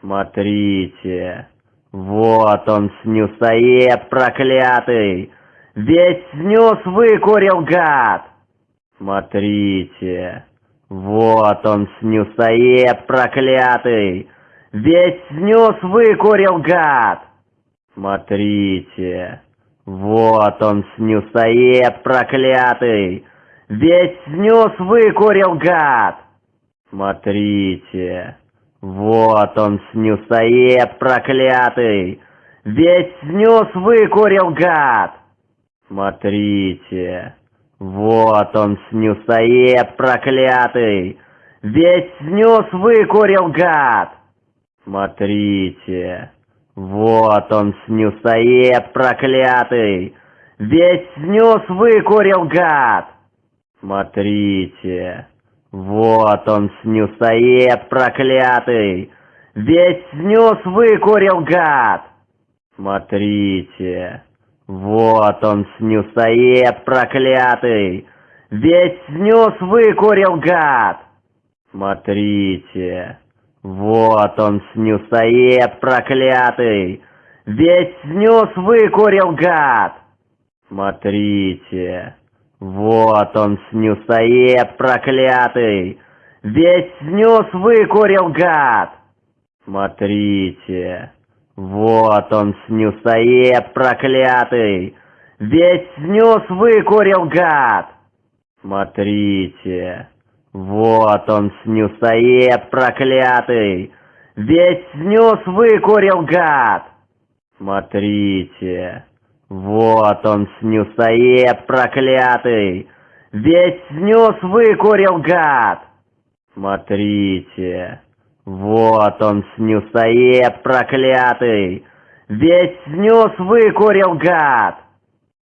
Смотрите, вот он снюсоед проклятый, весь снюс выкурил гад. Смотрите, вот он снюсоед проклятый, весь снюс выкурил гад. Смотрите, вот он снюсоед проклятый, весь снюс выкурил гад. Смотрите, вот он снюсоед проклятый, весь снюс выкурил гад. Смотрите, вот он снюсоед проклятый, весь снюс выкурил гад. Смотрите, вот он снюсоед проклятый, весь снюс выкурил гад. Смотрите, вот он снюсоед проклятый, весь снюс выкурил гад. Смотрите, вот он снюсоед проклятый, весь снюс выкурил гад. Смотрите, вот он снюсоед проклятый, весь снюс выкурил гад. Смотрите, вот он снюсоед проклятый, весь снюс выкурил гад. Смотрите, вот он снюсоед проклятый, весь снюс выкурил гад. Смотрите, вот он снюсоед проклятый, весь снюс выкурил гад. Смотрите, вот он снюсоед проклятый, весь снюс выкурил гад. Смотрите, вот он снюсоед проклятый, весь снюс выкурил гад.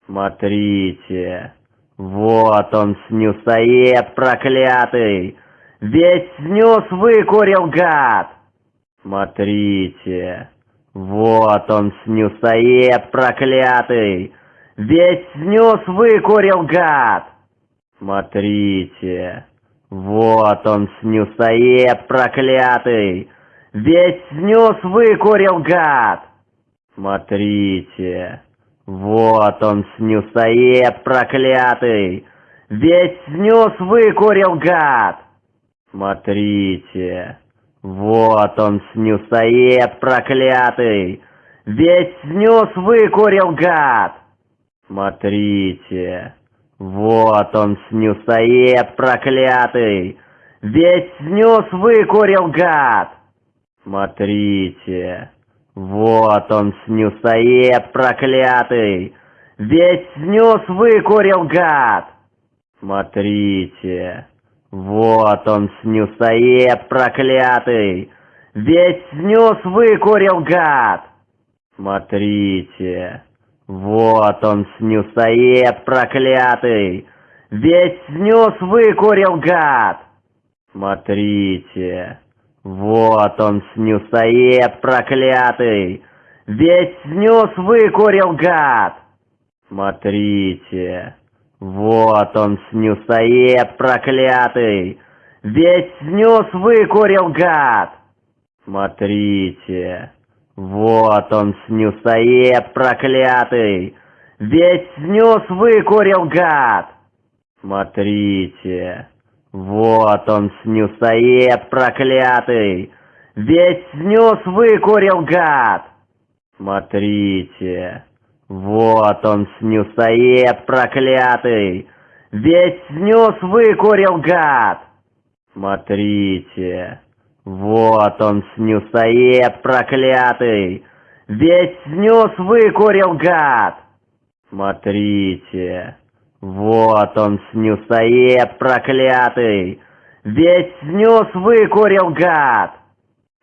Смотрите, вот он снюсоед проклятый, весь снюс выкурил гад. Смотрите, вот он снюсоед проклятый, весь снюс выкурил гад. Смотрите, вот он снюсоед проклятый, весь снюс выкурил гад. Смотрите, вот он снюсоед проклятый, весь снюс выкурил гад. Смотрите, вот он снюсоед проклятый, весь снюс выкурил гад. Смотрите, вот он снюсоед проклятый, весь снюс выкурил гад. Смотрите, вот он снюсоед проклятый, весь снюс выкурил гад. Смотрите, вот он снюсоед проклятый, весь снюс выкурил гад. Смотрите, вот он снюсоед проклятый, весь снюс выкурил гад. Смотрите, вот он снюсоед проклятый, весь снюс выкурил гад. Смотрите, вот он снюсоед проклятый, весь снюс выкурил гад. Смотрите, вот он снюсоед проклятый, весь снюс выкурил гад. Смотрите, вот он снюсоед проклятый, весь снюс выкурил гад. Смотрите, вот он снюсоед проклятый, весь снюс выкурил гад. Смотрите, вот он снюсоед проклятый, весь снюс выкурил гад. Смотрите, вот он снюсоед проклятый, весь снюс выкурил гад.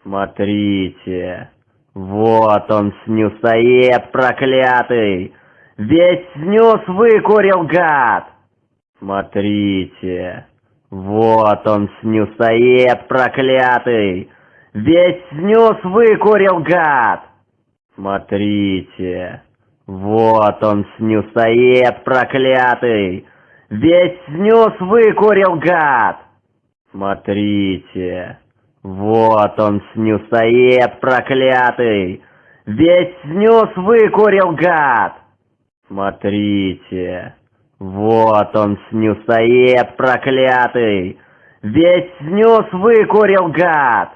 Смотрите, вот он снюсоед проклятый, весь снюс выкурил гад. Смотрите, вот он снюсоед проклятый, весь снюс выкурил гад. Смотрите, вот он снюсоед проклятый, весь снюс выкурил гад. Смотрите, Вот он снюсоед проклятый! Весь снюс выкурил, гад! Смотрите, вот он снюсоед проклятый! Весь снюс выкурил, гад!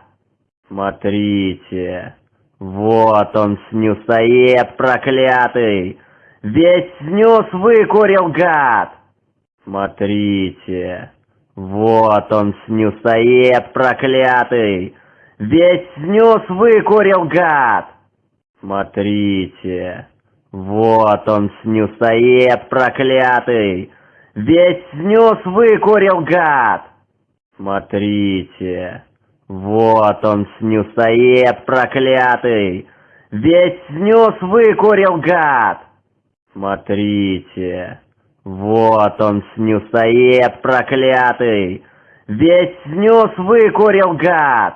Смотрите, вот он снюсоед проклятый! Весь снюс выкурил, гад! Смотрите, вот он снюсоед проклятый! Весь снюс выкурил, гад! Смотрите, вот он снюсоед проклятый! Весь снюс выкурил, гад! Смотрите, вот он снюсоед проклятый! Весь снюс выкурил, гад! Смотрите, вот он снюсоед проклятый! Весь снюс выкурил, гад!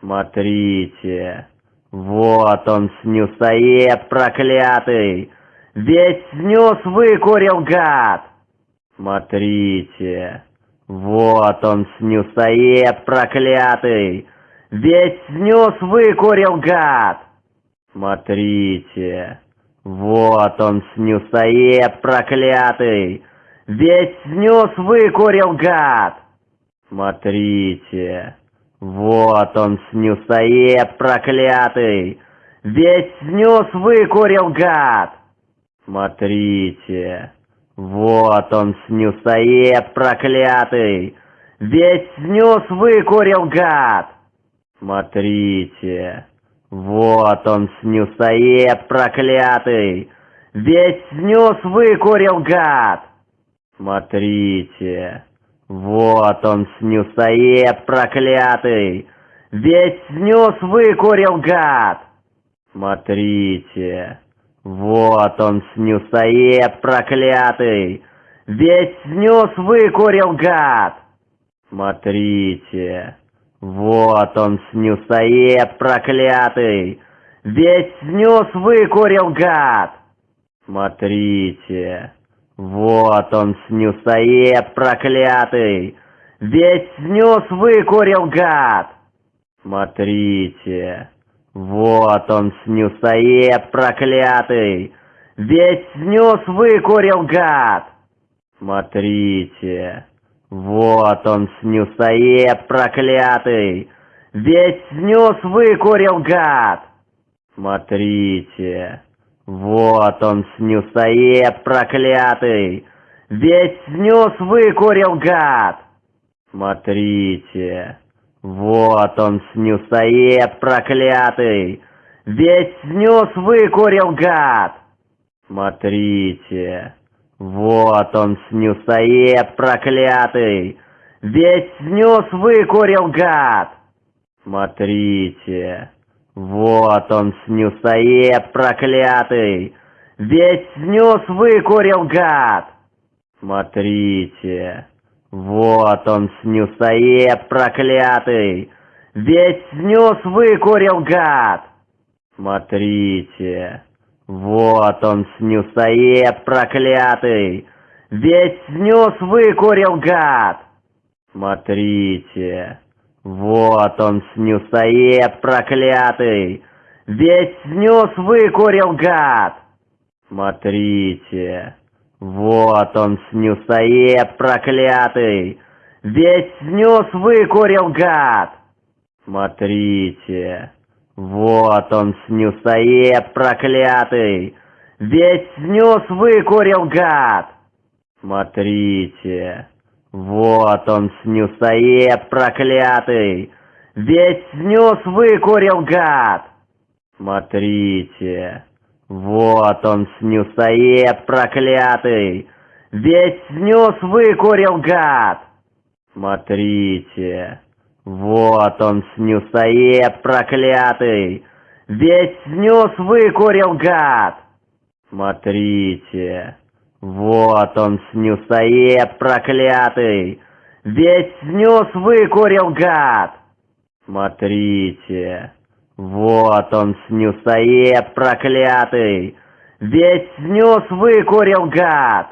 Смотрите, вот он снюсоед проклятый! Весь снюс выкурил, гад! Смотрите, вот он снюсоед проклятый! Весь снюс выкурил, гад! Смотрите, вот он снюсоед проклятый! Весь снюс выкурил, гад! Смотрите, вот он снюсоед проклятый! Весь снюс выкурил, гад! Смотрите, вот он снюсоед проклятый! Весь снюс выкурил, гад! Смотрите, вот он снюсоед проклятый! Весь снюс выкурил, гад! Смотрите, вот он снюсоед проклятый! Весь снюс выкурил, гад! Смотрите, вот он снюсоед проклятый! Весь снюс выкурил, гад! Смотрите, вот он снюсоед проклятый! Весь снюс выкурил, гад! Смотрите, вот он снюсоед проклятый! Весь снюс выкурил, гад! Смотрите, вот он снюсоед проклятый! Весь снюс выкурил, гад! Смотрите, вот он снюсоед проклятый! Весь снюс выкурил, гад! Смотрите, вот он снюсоед проклятый! Весь снюс выкурил, гад! Смотрите, вот он снюсоед проклятый! Весь снюс выкурил, гад! Смотрите, вот он снюсоед проклятый! Весь снюс выкурил, гад! Смотрите, вот он снюсоед проклятый! Весь снюс выкурил, гад! Смотрите, вот он снюсоед проклятый! Весь снюс выкурил, гад! Смотрите, вот он снюсоед проклятый! Весь снюс выкурил, гад! Смотрите, вот он снюсоед проклятый! Весь снюс выкурил, гад! Смотрите, вот он снюсоед проклятый! Весь снюс выкурил, гад! Смотрите, вот он снюсоед проклятый! Весь снюс выкурил, гад! Смотрите, вот он снюсоед проклятый! Весь снюс выкурил, гад! Смотрите, вот он снюсоед проклятый! Весь снюс выкурил, гад! Смотрите, вот он снюсоед проклятый! Весь снюс выкурил, гад! Смотрите, вот он снюсоед проклятый! Весь снюс выкурил, гад! Смотрите, вот он снюсоед проклятый! Весь снюс выкурил, гад!